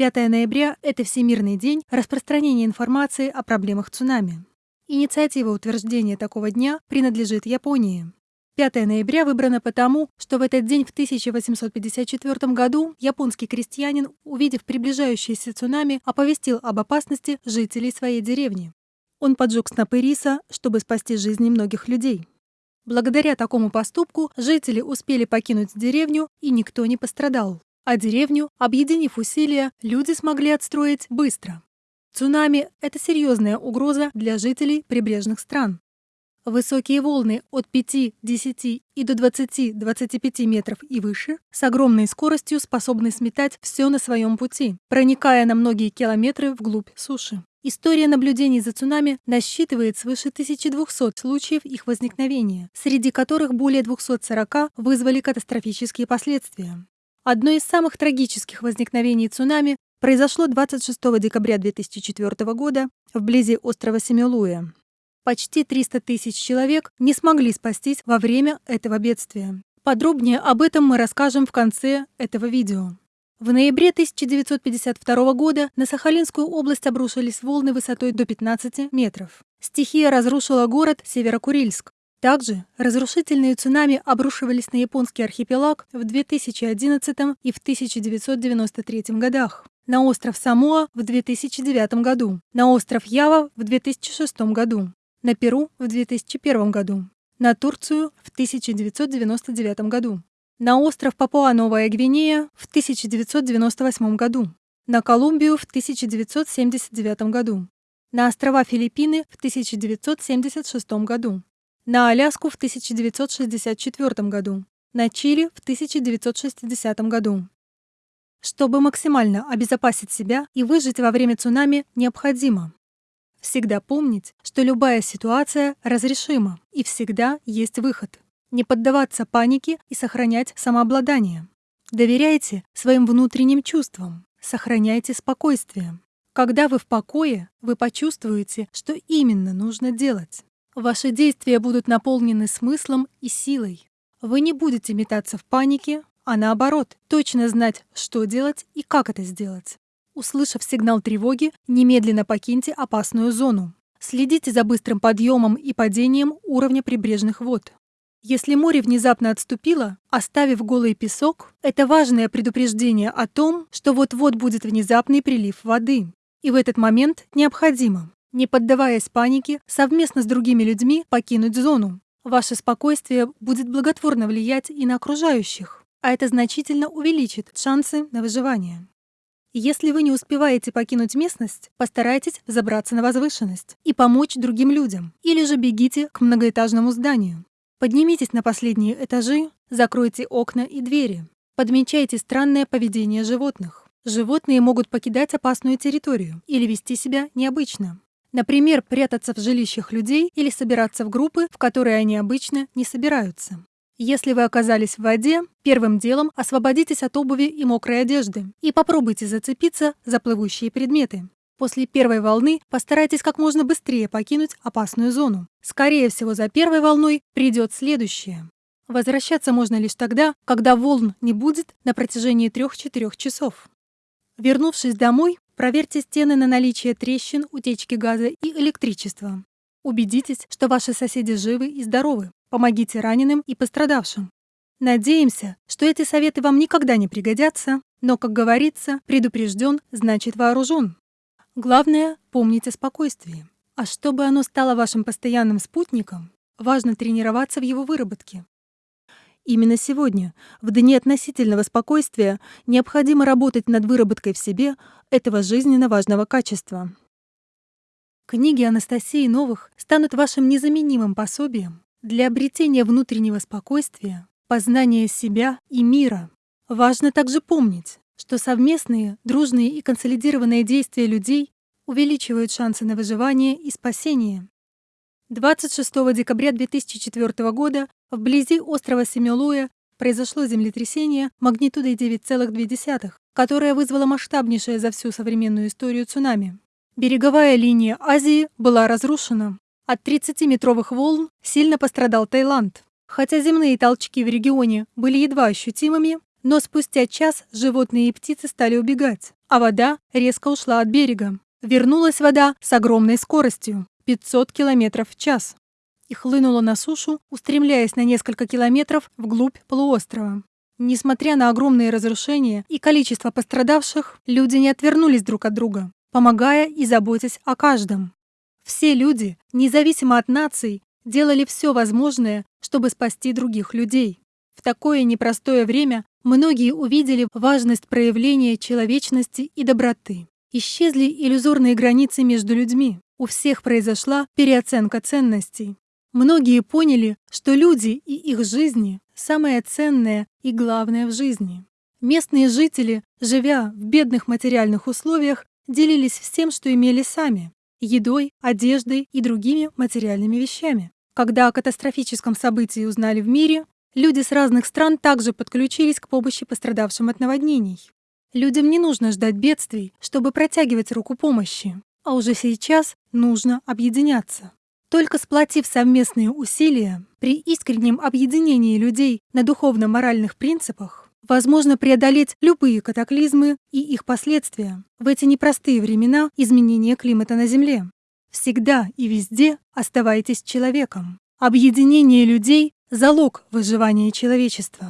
5 ноября – это Всемирный день распространения информации о проблемах цунами. Инициатива утверждения такого дня принадлежит Японии. 5 ноября выбрано потому, что в этот день в 1854 году японский крестьянин, увидев приближающееся цунами, оповестил об опасности жителей своей деревни. Он поджег снопы риса, чтобы спасти жизни многих людей. Благодаря такому поступку жители успели покинуть деревню, и никто не пострадал. А деревню, объединив усилия, люди смогли отстроить быстро. Цунами – это серьезная угроза для жителей прибрежных стран. Высокие волны от 5, 10 и до 20-25 метров и выше с огромной скоростью способны сметать все на своем пути, проникая на многие километры вглубь суши. История наблюдений за цунами насчитывает свыше 1200 случаев их возникновения, среди которых более 240 вызвали катастрофические последствия. Одно из самых трагических возникновений цунами произошло 26 декабря 2004 года вблизи острова Семилуя. Почти 300 тысяч человек не смогли спастись во время этого бедствия. Подробнее об этом мы расскажем в конце этого видео. В ноябре 1952 года на Сахалинскую область обрушились волны высотой до 15 метров. Стихия разрушила город Северокурильск. Также разрушительные цунами обрушивались на японский архипелаг в 2011 и в 1993 годах, на остров Самоа в 2009 году, на остров Ява в 2006 году, на Перу в 2001 году, на Турцию в 1999 году на остров Папуа-Новая Гвинея в 1998 году, на Колумбию в 1979 году, на острова Филиппины в 1976 году, на Аляску в 1964 году, на Чили в 1960 году. Чтобы максимально обезопасить себя и выжить во время цунами, необходимо всегда помнить, что любая ситуация разрешима и всегда есть выход не поддаваться панике и сохранять самообладание. Доверяйте своим внутренним чувствам, сохраняйте спокойствие. Когда вы в покое, вы почувствуете, что именно нужно делать. Ваши действия будут наполнены смыслом и силой. Вы не будете метаться в панике, а наоборот, точно знать, что делать и как это сделать. Услышав сигнал тревоги, немедленно покиньте опасную зону. Следите за быстрым подъемом и падением уровня прибрежных вод. Если море внезапно отступило, оставив голый песок, это важное предупреждение о том, что вот-вот будет внезапный прилив воды. И в этот момент необходимо, не поддаваясь панике, совместно с другими людьми покинуть зону. Ваше спокойствие будет благотворно влиять и на окружающих, а это значительно увеличит шансы на выживание. Если вы не успеваете покинуть местность, постарайтесь забраться на возвышенность и помочь другим людям, или же бегите к многоэтажному зданию. Поднимитесь на последние этажи, закройте окна и двери. Подмечайте странное поведение животных. Животные могут покидать опасную территорию или вести себя необычно. Например, прятаться в жилищах людей или собираться в группы, в которые они обычно не собираются. Если вы оказались в воде, первым делом освободитесь от обуви и мокрой одежды и попробуйте зацепиться за плывущие предметы. После первой волны постарайтесь как можно быстрее покинуть опасную зону. Скорее всего, за первой волной придет следующая. Возвращаться можно лишь тогда, когда волн не будет на протяжении 3-4 часов. Вернувшись домой, проверьте стены на наличие трещин, утечки газа и электричества. Убедитесь, что ваши соседи живы и здоровы. Помогите раненым и пострадавшим. Надеемся, что эти советы вам никогда не пригодятся, но, как говорится, предупрежден значит вооружен. Главное — помнить о спокойствии. А чтобы оно стало вашим постоянным спутником, важно тренироваться в его выработке. Именно сегодня, в дни относительного спокойствия, необходимо работать над выработкой в себе этого жизненно важного качества. Книги Анастасии Новых станут вашим незаменимым пособием для обретения внутреннего спокойствия, познания себя и мира. Важно также помнить, что совместные, дружные и консолидированные действия людей увеличивают шансы на выживание и спасение. 26 декабря 2004 года вблизи острова Семилуя произошло землетрясение магнитудой 9,2, которое вызвало масштабнейшее за всю современную историю цунами. Береговая линия Азии была разрушена. От 30-метровых волн сильно пострадал Таиланд. Хотя земные толчки в регионе были едва ощутимыми, но спустя час животные и птицы стали убегать, а вода резко ушла от берега. Вернулась вода с огромной скоростью – 500 км в час и хлынула на сушу, устремляясь на несколько километров вглубь полуострова. Несмотря на огромные разрушения и количество пострадавших, люди не отвернулись друг от друга, помогая и заботясь о каждом. Все люди, независимо от наций, делали все возможное, чтобы спасти других людей. В такое непростое время многие увидели важность проявления человечности и доброты. Исчезли иллюзорные границы между людьми. У всех произошла переоценка ценностей. Многие поняли, что люди и их жизни – самое ценное и главное в жизни. Местные жители, живя в бедных материальных условиях, делились всем, что имели сами – едой, одеждой и другими материальными вещами. Когда о катастрофическом событии узнали в мире, люди с разных стран также подключились к помощи пострадавшим от наводнений. Людям не нужно ждать бедствий, чтобы протягивать руку помощи, а уже сейчас нужно объединяться. Только сплотив совместные усилия, при искреннем объединении людей на духовно-моральных принципах, возможно преодолеть любые катаклизмы и их последствия в эти непростые времена изменения климата на Земле. Всегда и везде оставайтесь человеком. Объединение людей – залог выживания человечества.